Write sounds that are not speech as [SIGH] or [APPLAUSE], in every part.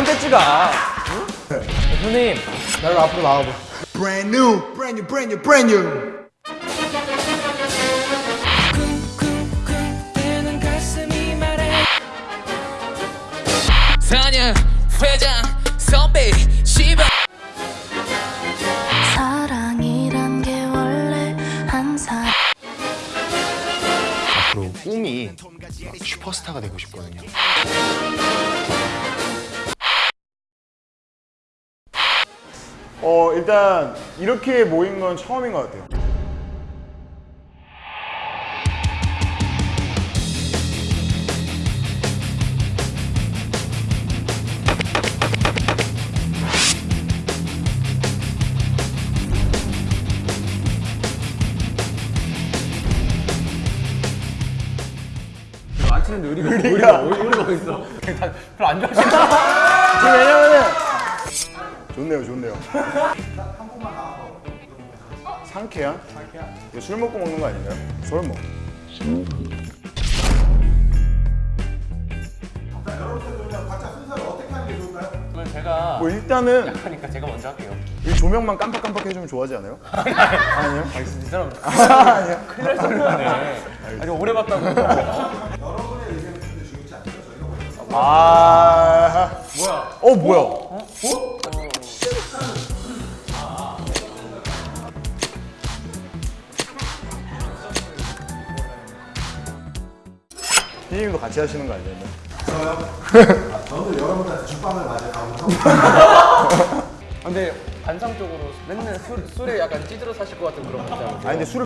언제 찍어? 대표님 나를 앞으로 나와봐. Brand new, brand new, brand new, brand new. 쿵쿵쿵대는 가슴이 말해 4년 회장 선배 시발 사랑이란 게 원래 한 사람 앞으로 꿈이 슈퍼스타가 되고 싶거든요. 어 일단 이렇게 모인 건 처음인 것 같아요. 안 치는데 의리가. 의리가 의리가 어디 있어? [LAUGHS] 다 별로 안 좋아하시는 왜냐면은 좋네요, 좋네요. 상쾌한? 이거 술 먹고 먹는 거 아닌가요? 술 먹. 그러면 제가 뭐 일단은 하니까 제가 먼저 할게요. 이 조명만 깜빡깜빡 해주면 좋아하지 않아요? 아니요? 이 사람 아니요. 큰일 날 소리네. 아니 오래 봤다고. 아 뭐야? 어 뭐야? 피디님도 같이 하시는 거 아니에요? [LAUGHS] 아, [LAUGHS] 근데 반상적으로 맨날 술, 술에 약간 찌들어 사실 것 같은 그런 분이잖아요. 아니 근데 술을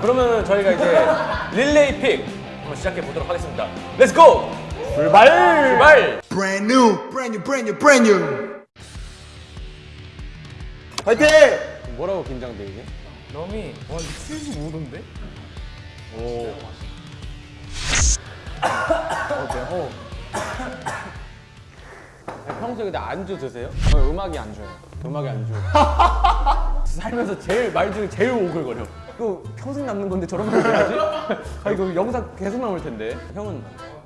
그러면 저희가 이제 릴레이 pick 한번 시작해 보도록 하겠습니다. Let's go! 출발! 출발! Brand new, brand new, brand new, brand new. 파이팅! 뭐라고 긴장돼 이게? 넘이 와 이거 75도인데? 오. [COUGHS] 어때요? [COUGHS] 평소에 근데 안주 드세요? 저 음악이 안주예요. 음악이 안주. [LAUGHS] 살면서 제일 말 중에 제일 오글거려. 이거 평생 남는 건데 저런 말 해야지? [LAUGHS] 아 이거 영상 계속 나올 텐데. 형은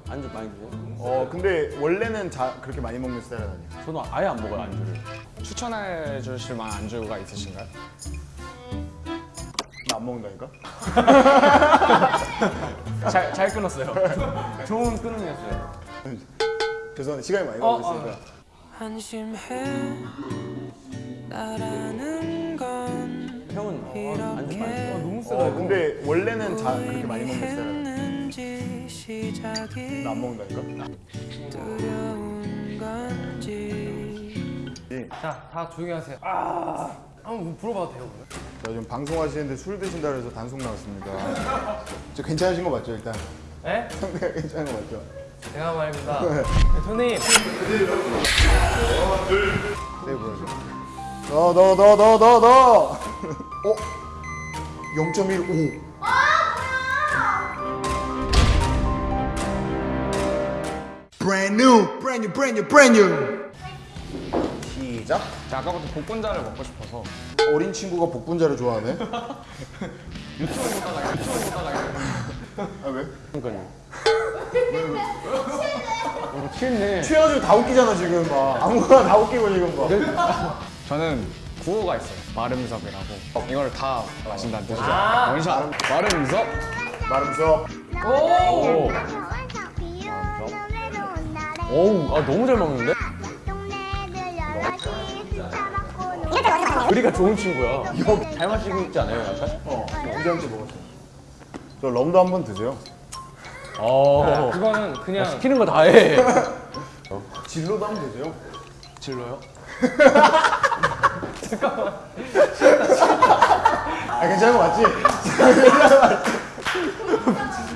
안주 많이 드세요? 어 근데 원래는 자, 그렇게 많이 먹는 스타일은 아니에요. 저는 아예 안 먹어요 안주를. 추천해 주실 만한 안주가 있으신가요? 나 안 먹는다니까? [LAUGHS] 잘, 잘 끊었어요. [LAUGHS] 좋은 끊음이었어요. 죄송한데 시간이 많이 가고 있으니까 한심해 나라는 건 형은 어, 안주 많이 드세요? 너무 어 근데 원래는 자, 그렇게 많이 먹는 스타일은 아니에요. 했는지 시작이 나안 먹는다니까? 두려운 건지 자, 다 조용히 하세요. 아, 한번 물어봐도 돼요? 자 지금 방송하시는데 술 드신다 그래서 단속 나왔습니다 저 괜찮으신 거 맞죠 일단? 네? 상태가 괜찮은 거 맞죠? 제가 말입니다. 대표님, 네 보여줘 너 너 너 너 너 너 어? 0.15 Brand new, brand new, brand new, brand new. 시작 제가 아까부터 복분자를 먹고 싶어서. 어린 친구가 복분자를 좋아하네? [LAUGHS] 아 왜? 그러니까요. 어, 취했네. 취해가지고 다 웃기잖아 지금 막. 아무거나 다 웃기고 지금 막. 저는 구호가 있어요. 마름섭이라고. 이걸 다 마신다는 뜻이죠. 아. 원샷. 마름섭. 마름석 오! 오우, 아, 너무 잘 먹는데? 우리가 좋은 친구야. 잘 마시고 있지 않아요, 약간? 어 언제한테 먹었어 저 럼도 한 번 드세요 어. 그거는 그냥 시키는 거 다 해. 진로도 한 번 드세요 진로요? 아 괜찮은 거 맞지?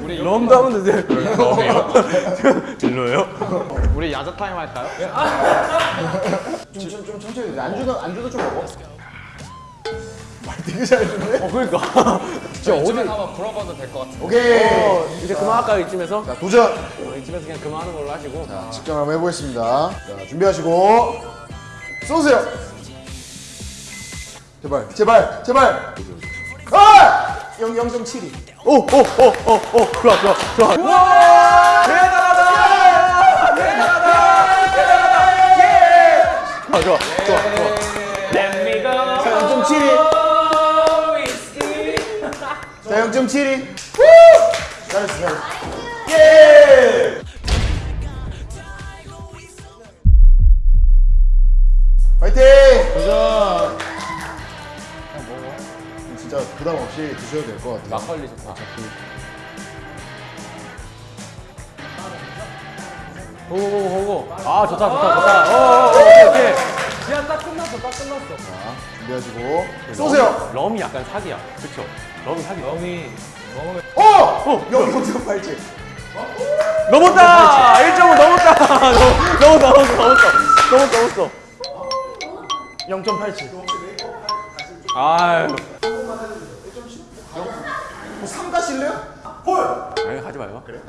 우리 럼도 한 번 드세요. 럼이요? [LAUGHS] 진로요? 우리 야자 타임 할까요? 좀, 천천히 안주도, 안주도 좀 먹어 말 되게 잘해주네 어, 그러니까. [LAUGHS] 진짜 어디. 한번 불어봐도 될 것 같아요 오케이 어, 이제 그만할까요, 이쯤에서? 자 도전 어, 이쯤에서 그냥 그만하는 걸로 하시고. 측정 한번 해보겠습니다 자 준비하시고 쏘세요 제발 제발 제발 아! 0, 0.72 오, 오, 오, 오, 오, 좋아, 좋아, 좋아. 와! 대단 좋아 좋아 좋아 좋아. 자 0.72 자 0.72 잘했어 잘했어. 예! 파이팅! 도전! 진짜 부담 없이 드셔도 될 것 같아요. 막걸리 좋다. 오오오오 아 좋다 좋다 좋다. 오오오 오케이. 지한 딱 끝났어 딱 끝났어. 준비하시고 쏘세요. 럼이 약간 사기야. 그쵸? 럼이 사기. 럼이 어! 어! 여기 어디서 팔찌? 넘었다. 1점은 넘었다. 넘- [LAUGHS] 넘었다 넘었어 넘었어 넘었어 넘었어. 0.87. 아유. 뭐 3 가실래요? 아니 가지 마요. 그래.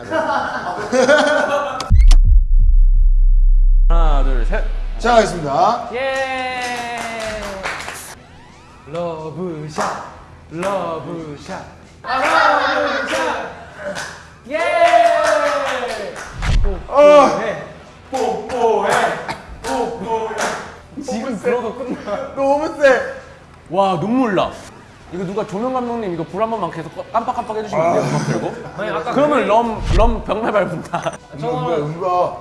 하나 둘 셋. 자, 가겠습니다. 예. 러브샷, 러브샷, 러브샷. 예. 뽀뽀해, 뽀뽀해, 뽀뽀해. 지금 들어도 끝나. 너무 세. 와 눈물 나. 이거 누가 조명 감독님 이거 불 한 번만 계속 꺼- 깜빡깜빡 해주시면 안 돼요? 음악 들고? 아니 아까 그러면 럼, 럼 병날 밟는다. 은가, 은가.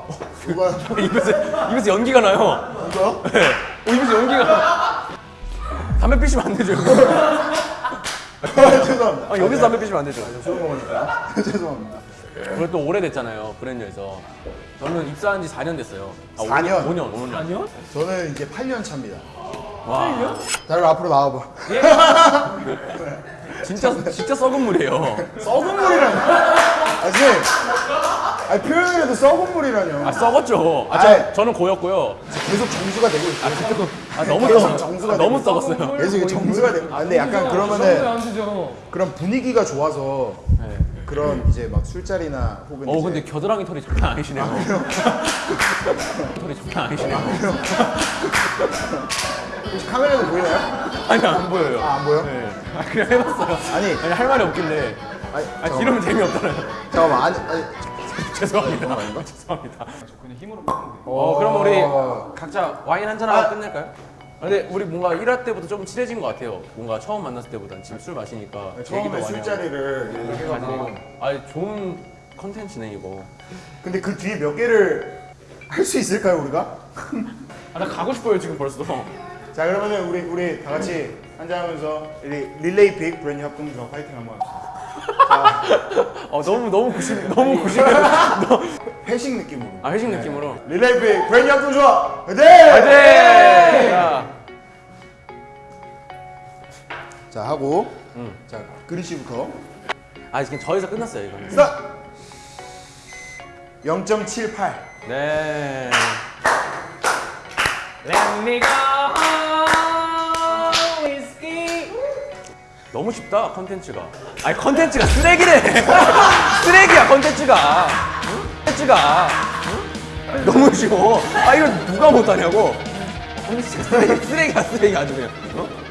누가? 입에서, 입에서 연기가 나요. 누가요? 네. 어, 입에서 연기가. 담배 피시면 안 되죠, 이거. 죄송합니다. 아, 여기서 담배 피시면 안 되죠. 술 먹으니까. [LAUGHS] 죄송합니다. 그리고 또 오래됐잖아요, 브랜뉴에서. 저는 입사한 지 4년 됐어요. 아, 4년? 5년, 5년. 4년? 저는 이제 8년 차입니다. 와. 다들 앞으로 나와봐. 진짜, 진짜 썩은 물이에요. 썩은 물이라뇨. 아. 아니, 표현을 해도 썩은 물이라뇨. 아, 썩었죠. 아, 저, 아이. 저는 고였고요. 계속 정수가 되고 있어요. 아, 너무 계속 썩 정수가 아, 너무 되고 썩었어요. 계속 정수가 되고. 아, 근데 약간 그러면은 그런 분위기가 좋아서 네. 그런 이제 막 술자리나 혹은 어, 이제 근데 겨드랑이 털이 장난 아니시네요. [LAUGHS] 털이 장난 아니시네요. 혹시 카메라도 보이나요? 아니, 안 보여요. 아, 안 보여? 네. 아, 그냥 해봤어요. 아니, 아니, 할 말이 없길래. 아니, 아. 이러면 재미없잖아요. 잠깐만. 아니, 아니. [LAUGHS] 죄송합니다. [LAUGHS] 죄송합니다. 어, 그럼 우리 각자 와인 한 잔 하고 끝낼까요? 아, 근데 우리 뭔가 1화 때부터 좀 친해진 것 같아요. 뭔가 처음 만났을 때보단 지금 술 마시니까 얘기도 처음에. 술자리를 이렇게 해가지고. 아, 좋은 컨텐츠네 이거. 근데 그 뒤에 몇 개를 할 수 있을까요, 우리가? [LAUGHS] 아, 나 가고 싶어요 지금 벌써. 자, 그러면은 우리 우리 다 같이 한잔하면서 리, 릴레이 pick Brand New 합동조 파이팅 한번 합시다. 어, 너무 너무 구식 너무 구식. [LAUGHS] 회식 느낌으로. 아 회식 느낌으로. 릴레이 pick Brand New 합동조 화이팅! 네. 자, 자, 하고 음. 자, 그리 씨부터. 아 지금 저에서 끝났어요 이거는. 스타! 0.78. 네. Let me go whiskey. 너무 쉽다 컨텐츠가. 아니 컨텐츠가 쓰레기래. [LAUGHS] 쓰레기야 컨텐츠가. 응? 컨텐츠가. 응? 너무 쉬워. 아 이걸 누가 못하냐고. 컨텐츠가 쓰레기, 쓰레기야 쓰레기 아주 그냥. 어?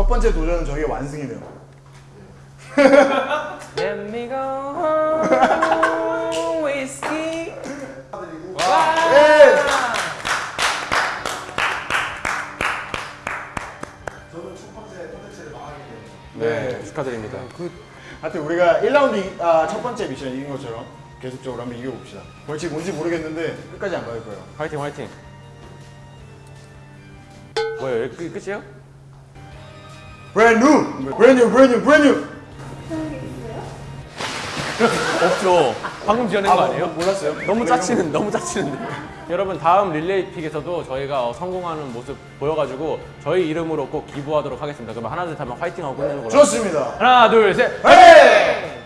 첫 번째 도전은 저희의 완승이네요. [LAUGHS] Let me go whiskey. 예! 네 축하드립니다. 하여튼 우리가 1라운드 아, 첫 번째 미션 이긴 것처럼 계속적으로 한번 이겨봅시다. 벌칙 뭔지 모르겠는데 끝까지 안갈 거예요. 화이팅 화이팅. 뭐예요? 끝- 끝이에요? Brand New! Brand New! Brand New! Brand New! 없죠. 방금 지어낸 거 아, 아니에요? 뭐, 몰랐어요? 너무 짜치는 너무 짜치는데. 여러분 다음 릴레이 pick에서도 저희가 어, 성공하는 모습 보여가지고 저희 이름으로 꼭 기부하도록 하겠습니다. 그러면 하나 둘셋 하면 화이팅하고 끝내는 걸로. 좋습니다. 하나 둘 셋. 네!